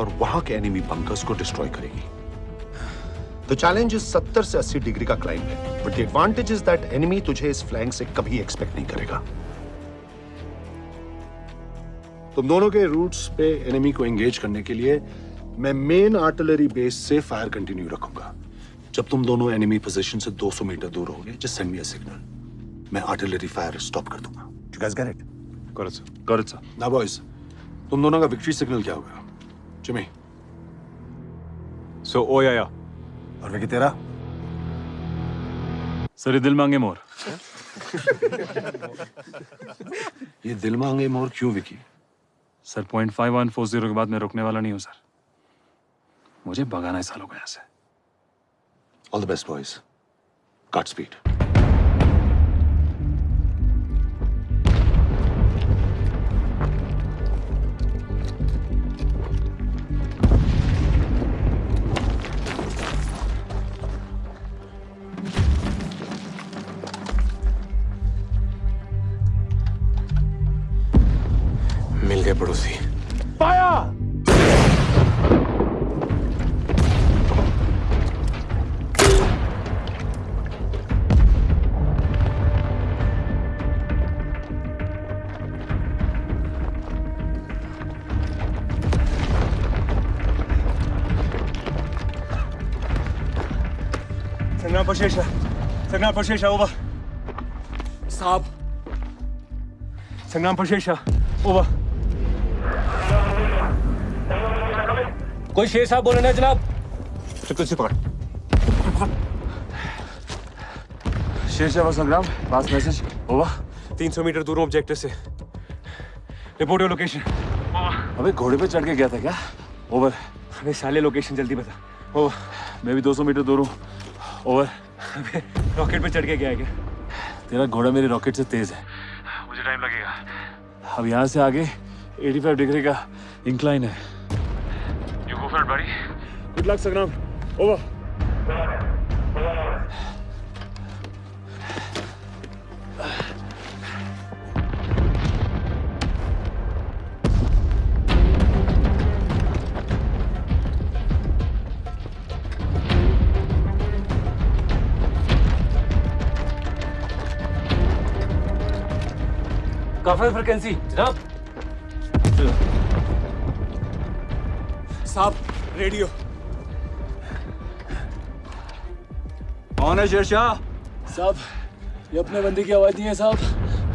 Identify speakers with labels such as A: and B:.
A: और वहाँ के एनिमी बंकर्स को डिस्ट्रॉय करेगी। द चैलेंज इज़ 70 से 80 डिग्री का क्लाइंब है but the advantage is that enemy तुझे इस फ्लैंक से कभी एक्सपेक्ट नहीं करेगा। तुम दोनों के रूट्स पे एनिमी को एंगेज करने के लिए मैं मेन आर्टिलरी बेस से फायर कंटिन्यू रखूँगा। जब तुम दोनों एनिमी पोजीशन से 200 मीटर दूर होगे just send me a signal मैं आर्टिलरी फायर स्टॉप कर दूँगा। You guys get it
B: Got it, sir. Got it, sir.
A: ना बॉयज़ तुम दोनों का विक्ट्री सिग्नल क्या होगा Jimmy
B: So, oh yeah, yeah.
A: और विकी तेरा?
B: सर ये दिल मांगे मोर।
A: ये दिल मांगे मोर क्यों Vicky?
B: Sir point five one four zero के बाद मैं रुकने वाला नहीं हूँ सर मुझे भगाना है सालों को यहाँ से।
A: All the best boys cut speed
C: है पड़ोसी।
D: पाया! पर शेषा संग्राम पर शेषा
C: ओवा
D: पर शेषा ओवा
C: कोई शेर साहब बोले ना जनाब?
D: चुप से पकड़।
B: शेरशाह संग्राम पास मैसेज? ओवर
C: 300 मीटर दूर हूँ ऑब्जेक्टिव से।
D: रिपोर्ट योर लोकेशन
B: अबे घोड़े पे चढ़ के गया था क्या? ओवर
D: अबे साले लोकेशन जल्दी बता।
B: ओवर मैं भी 200 मीटर दूर हूँ। ओवर
D: अबे रॉकेट पे चढ़ के गया है क्या?
B: तेरा घोड़ा मेरे रॉकेट से तेज है। मुझे टाइम लगेगा। अब यहाँ से आगे 85 डिग्री का इंक्लाइन है। buddy. Good luck, Sagram. Over.
C: Cover frequency, jump. साहब रेडियो
B: कौन है शेरशाह?
E: साहब ये अपने बंदी की आवाज़ नहीं है साहब।